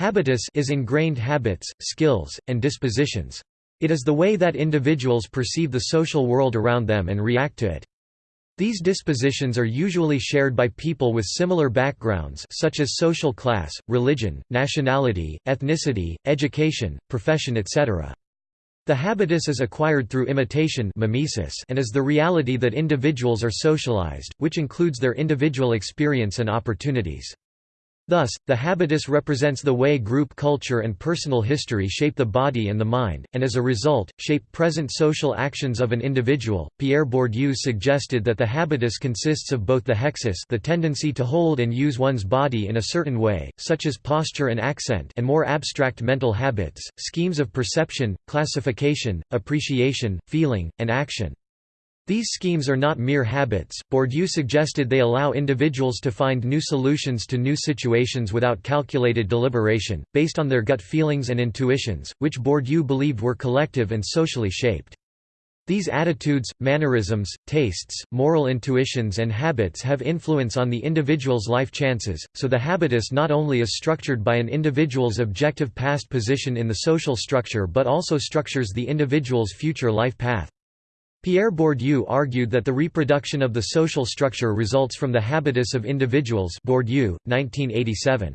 Habitus is ingrained habits, skills, and dispositions. It is the way that individuals perceive the social world around them and react to it. These dispositions are usually shared by people with similar backgrounds such as social class, religion, nationality, ethnicity, education, profession etc. The habitus is acquired through imitation mimesis and is the reality that individuals are socialized, which includes their individual experience and opportunities. Thus, the habitus represents the way group culture and personal history shape the body and the mind, and as a result, shape present social actions of an individual. Pierre Bourdieu suggested that the habitus consists of both the hexis, the tendency to hold and use one's body in a certain way, such as posture and accent, and more abstract mental habits, schemes of perception, classification, appreciation, feeling, and action. These schemes are not mere habits. Bourdieu suggested they allow individuals to find new solutions to new situations without calculated deliberation, based on their gut feelings and intuitions, which Bourdieu believed were collective and socially shaped. These attitudes, mannerisms, tastes, moral intuitions and habits have influence on the individual's life chances, so the habitus not only is structured by an individual's objective past position in the social structure but also structures the individual's future life path. Pierre Bourdieu argued that the reproduction of the social structure results from the habitus of individuals Bourdieu, 1987.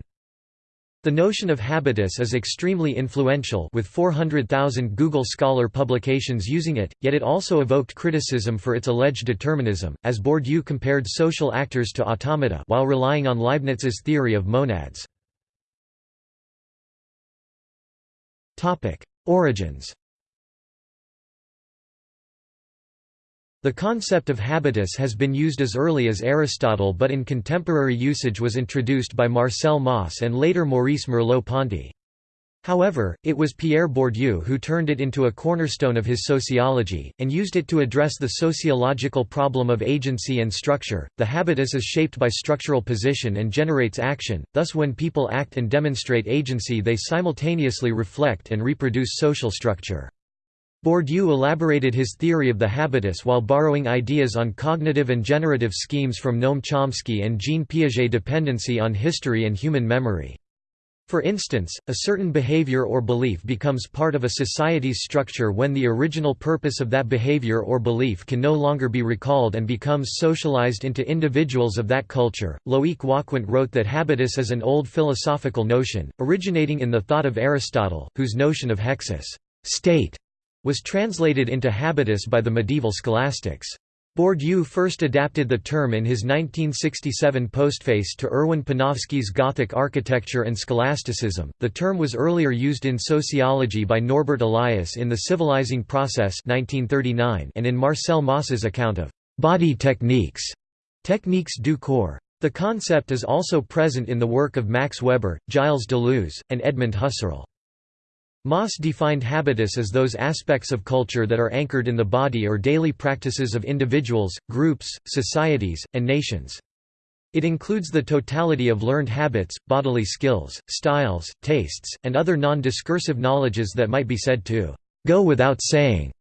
The notion of habitus is extremely influential with 400,000 Google Scholar publications using it, yet it also evoked criticism for its alleged determinism, as Bourdieu compared social actors to automata while relying on Leibniz's theory of monads. Origins The concept of habitus has been used as early as Aristotle but in contemporary usage was introduced by Marcel Mauss and later Maurice Merleau-Ponty. However, it was Pierre Bourdieu who turned it into a cornerstone of his sociology, and used it to address the sociological problem of agency and structure. The habitus is shaped by structural position and generates action, thus, when people act and demonstrate agency, they simultaneously reflect and reproduce social structure. Bourdieu elaborated his theory of the habitus while borrowing ideas on cognitive and generative schemes from Noam Chomsky and Jean Piaget dependency on history and human memory. For instance, a certain behavior or belief becomes part of a society's structure when the original purpose of that behavior or belief can no longer be recalled and becomes socialized into individuals of that culture. Loic Wacquant wrote that habitus is an old philosophical notion, originating in the thought of Aristotle, whose notion of hexis state was translated into habitus by the medieval scholastics. Bourdieu first adapted the term in his 1967 postface to Erwin Panofsky's Gothic architecture and scholasticism. The term was earlier used in sociology by Norbert Elias in The Civilizing Process 1939 and in Marcel Mauss's account of body techniques, techniques du corps. The concept is also present in the work of Max Weber, Gilles Deleuze, and Edmund Husserl. Mauss defined habitus as those aspects of culture that are anchored in the body or daily practices of individuals, groups, societies, and nations. It includes the totality of learned habits, bodily skills, styles, tastes, and other non-discursive knowledges that might be said to go without saying.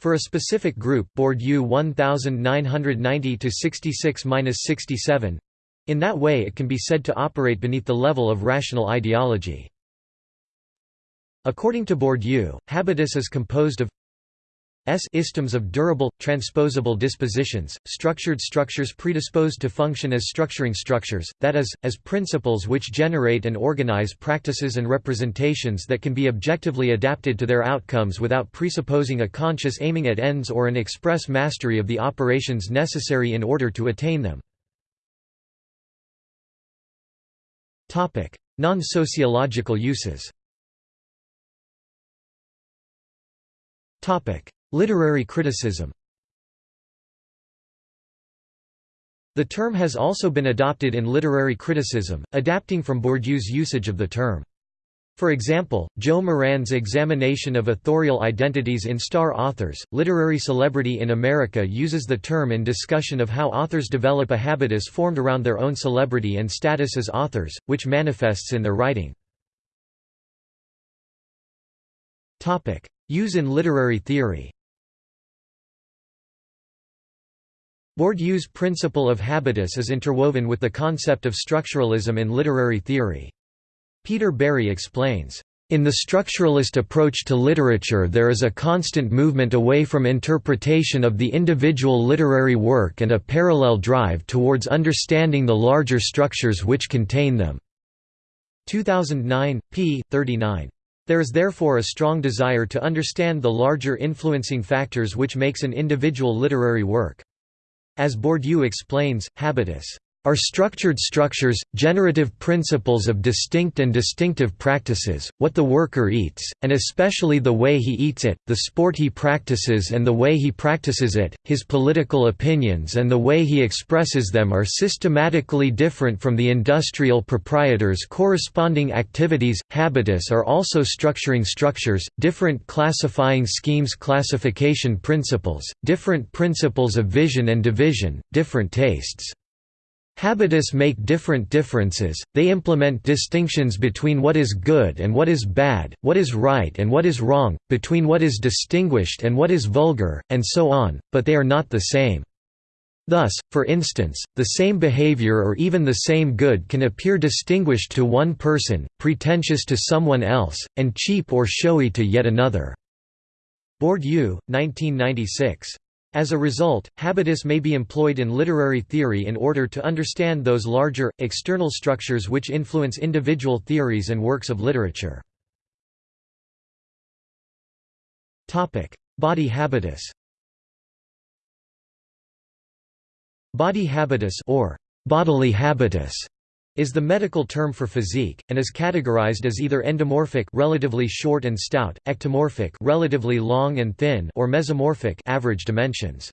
For a specific group Bourdieu 1990-66–67 in that way it can be said to operate beneath the level of rational ideology. According to Bourdieu, habitus is composed of S istems of durable, transposable dispositions, structured structures predisposed to function as structuring structures, that is, as principles which generate and organize practices and representations that can be objectively adapted to their outcomes without presupposing a conscious aiming at ends or an express mastery of the operations necessary in order to attain them. Non-sociological uses Literary criticism The term has also been adopted in literary criticism, adapting from Bourdieu's usage of the term. For example, Joe Moran's examination of authorial identities in star authors, literary celebrity in America uses the term in discussion of how authors develop a habitus formed around their own celebrity and status as authors, which manifests in their writing. Use in literary theory Bourdieu's principle of habitus is interwoven with the concept of structuralism in literary theory. Peter Barry explains, in the structuralist approach to literature there is a constant movement away from interpretation of the individual literary work and a parallel drive towards understanding the larger structures which contain them." 2009, p. 39. There is therefore a strong desire to understand the larger influencing factors which makes an individual literary work. As Bourdieu explains, habitus are structured structures, generative principles of distinct and distinctive practices, what the worker eats, and especially the way he eats it, the sport he practices and the way he practices it, his political opinions and the way he expresses them are systematically different from the industrial proprietor's corresponding activities. Habitus are also structuring structures, different classifying schemes classification principles, different principles of vision and division, different tastes. Habitus make different differences, they implement distinctions between what is good and what is bad, what is right and what is wrong, between what is distinguished and what is vulgar, and so on, but they are not the same. Thus, for instance, the same behavior or even the same good can appear distinguished to one person, pretentious to someone else, and cheap or showy to yet another." Bourdieu, 1996. As a result, habitus may be employed in literary theory in order to understand those larger, external structures which influence individual theories and works of literature. Body habitus Body habitus or bodily habitus is the medical term for physique, and is categorized as either endomorphic relatively short and stout, ectomorphic relatively long and thin or mesomorphic average dimensions.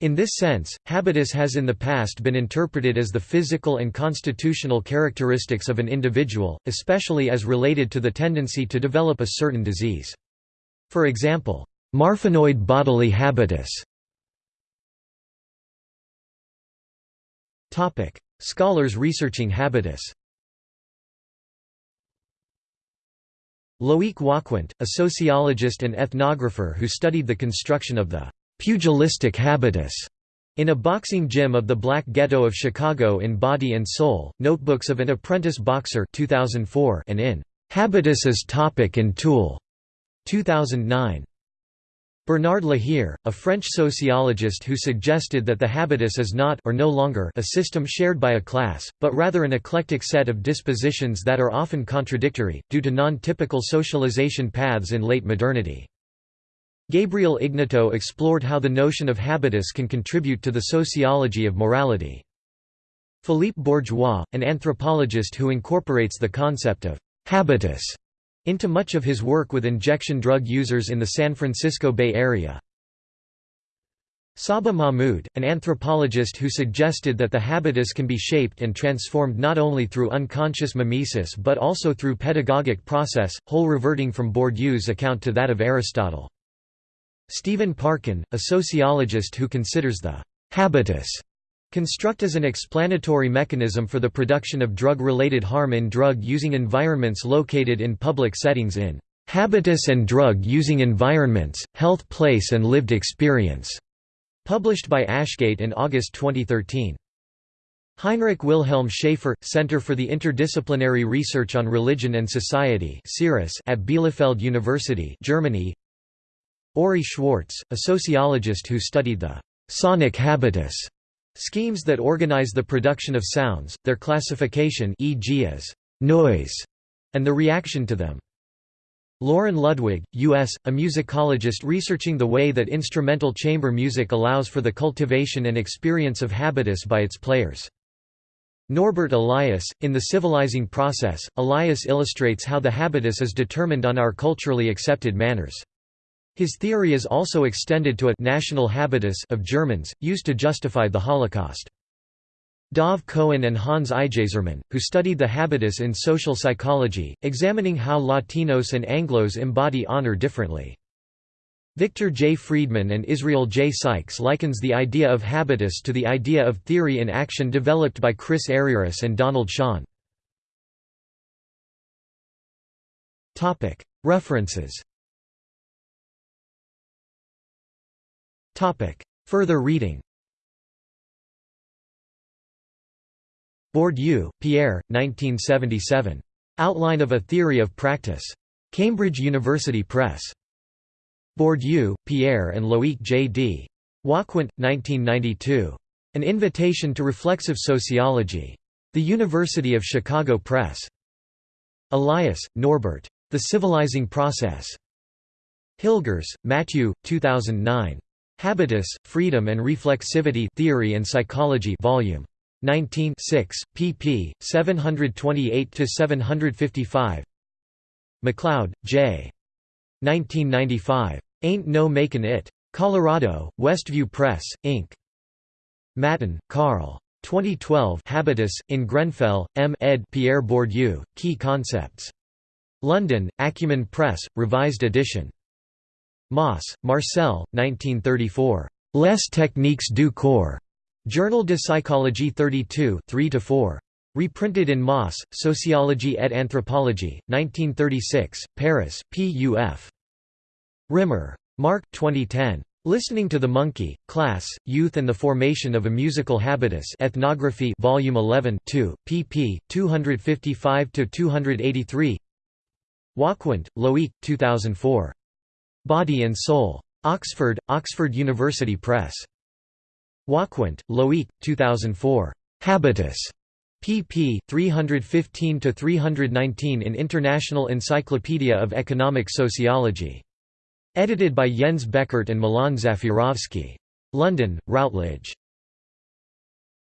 In this sense, habitus has in the past been interpreted as the physical and constitutional characteristics of an individual, especially as related to the tendency to develop a certain disease. For example, marfanoid bodily habitus Scholars researching habitus Loïc Wacquant, a sociologist and ethnographer who studied the construction of the «pugilistic habitus» in a boxing gym of the Black Ghetto of Chicago in Body and Soul, Notebooks of an Apprentice Boxer 2004 and in «Habitus as Topic and Tool» 2009. Bernard Lahire, a French sociologist who suggested that the habitus is not or no longer a system shared by a class, but rather an eclectic set of dispositions that are often contradictory, due to non-typical socialization paths in late modernity. Gabriel Ignatow explored how the notion of habitus can contribute to the sociology of morality. Philippe Bourgois, an anthropologist who incorporates the concept of habitus into much of his work with injection drug users in the San Francisco Bay Area. Saba Mahmood, an anthropologist who suggested that the habitus can be shaped and transformed not only through unconscious mimesis but also through pedagogic process, whole reverting from Bourdieu's account to that of Aristotle. Stephen Parkin, a sociologist who considers the habitus Construct as an explanatory mechanism for the production of drug-related harm in drug-using environments located in public settings in "'Habitus and Drug-Using Environments, Health Place and Lived Experience' published by Ashgate in August 2013. Heinrich Wilhelm Schaefer, Center for the Interdisciplinary Research on Religion and Society at Bielefeld University Germany. Ori Schwarz, a sociologist who studied the «sonic habitus» Schemes that organize the production of sounds, their classification e.g. as noise, and the reaction to them. Loren Ludwig, U.S., a musicologist researching the way that instrumental chamber music allows for the cultivation and experience of habitus by its players. Norbert Elias, in The Civilizing Process, Elias illustrates how the habitus is determined on our culturally accepted manners. His theory is also extended to a national habitus of Germans, used to justify the Holocaust. Dov Cohen and Hans IJzerman, who studied the habitus in social psychology, examining how Latinos and Anglos embody honor differently. Victor J. Friedman and Israel J. Sykes likens the idea of habitus to the idea of theory in action developed by Chris Argyris and Donald Schön. References Further reading Bourdieu, Pierre, 1977. Outline of a Theory of Practice. Cambridge University Press. Bourdieu, Pierre and Loïc J. D. Wacquant, 1992. An Invitation to Reflexive Sociology. The University of Chicago Press. Elias, Norbert. The Civilizing Process. Hilgers, Matthew, 2009. Habitus, Freedom and Reflexivity Theory and Psychology Volume 19 6, pp. 728–755 MacLeod, J. 1995. Ain't No Makin' It. Colorado, Westview Press, Inc. Maton, Karl. 2012 Habitus, in Grenfell, M. ed. Pierre Bourdieu, Key Concepts. London, Acumen Press, Revised edition. Mauss, Marcel, 1934. Les techniques du corps. Journal de Psychologie 32 3–4. Reprinted in Mauss, Sociologie et Anthropologie, 1936, Paris, P.U.F. Rimmer. Mark 2010. Listening to the Monkey, Class, Youth and the Formation of a Musical Habitus Ethnography Volume 11 2, pp. 255–283 Wacquant, Loïc, 2004. Body and Soul. Oxford, Oxford University Press. Wacquant, Loïc, 2004. Habitus. pp. 315–319 in International Encyclopedia of Economic Sociology. Edited by Jens Beckert and Milan Zafirovski. London, Routledge.